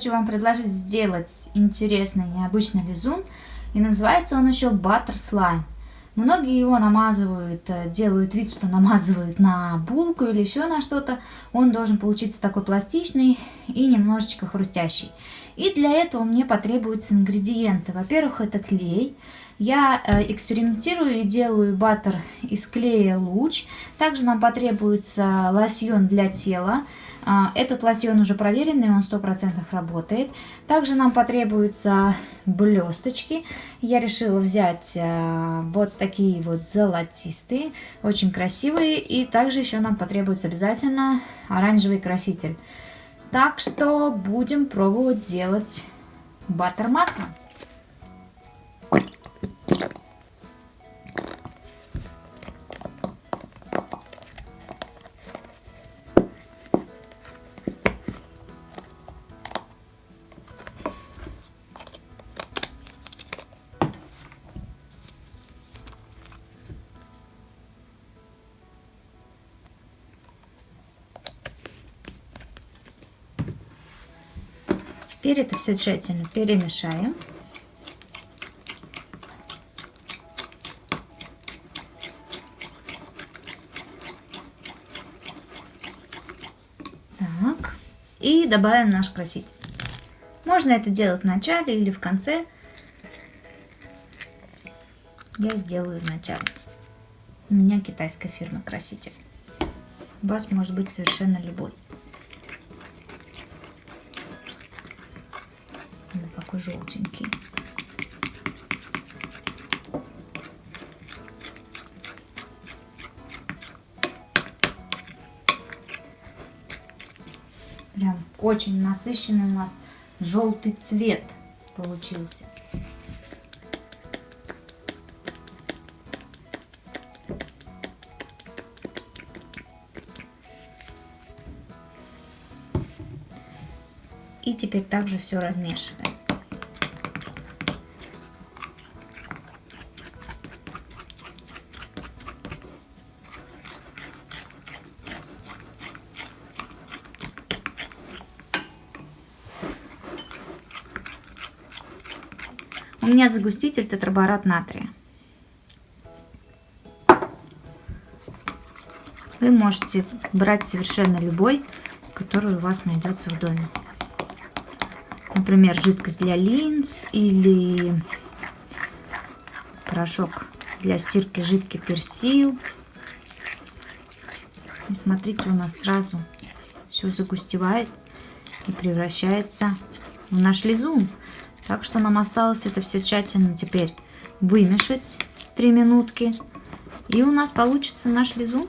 хочу вам предложить сделать интересный, необычный лизун. И называется он еще Butter Slime. Многие его намазывают, э, делают вид, что намазывают на булку или еще на что-то. Он должен получиться такой пластичный и немножечко хрустящий. И для этого мне потребуются ингредиенты. Во-первых, это клей. Я э, экспериментирую и делаю баттер из клея луч. Также нам потребуется лосьон для тела. А, этот лосьон уже проверенный, он 100% работает. Также нам потребуются блесточки. Я решила взять а, вот такие вот золотистые, очень красивые. И также еще нам потребуется обязательно оранжевый краситель. Так что будем пробовать делать баттер масло. Теперь это все тщательно перемешаем. Так. И добавим наш краситель. Можно это делать в начале или в конце. Я сделаю в начале. У меня китайская фирма краситель. У вас может быть совершенно любой. Такой желтенький. Прям очень насыщенный у нас желтый цвет получился. И теперь также все размешиваем. У меня загуститель тетраборат натрия. Вы можете брать совершенно любой, который у вас найдется в доме. Например, жидкость для линз или порошок для стирки жидкий персил. И смотрите, у нас сразу все загустевает и превращается в наш лизун. Так что нам осталось это все тщательно теперь вымешать 3 минутки. И у нас получится наш лизун.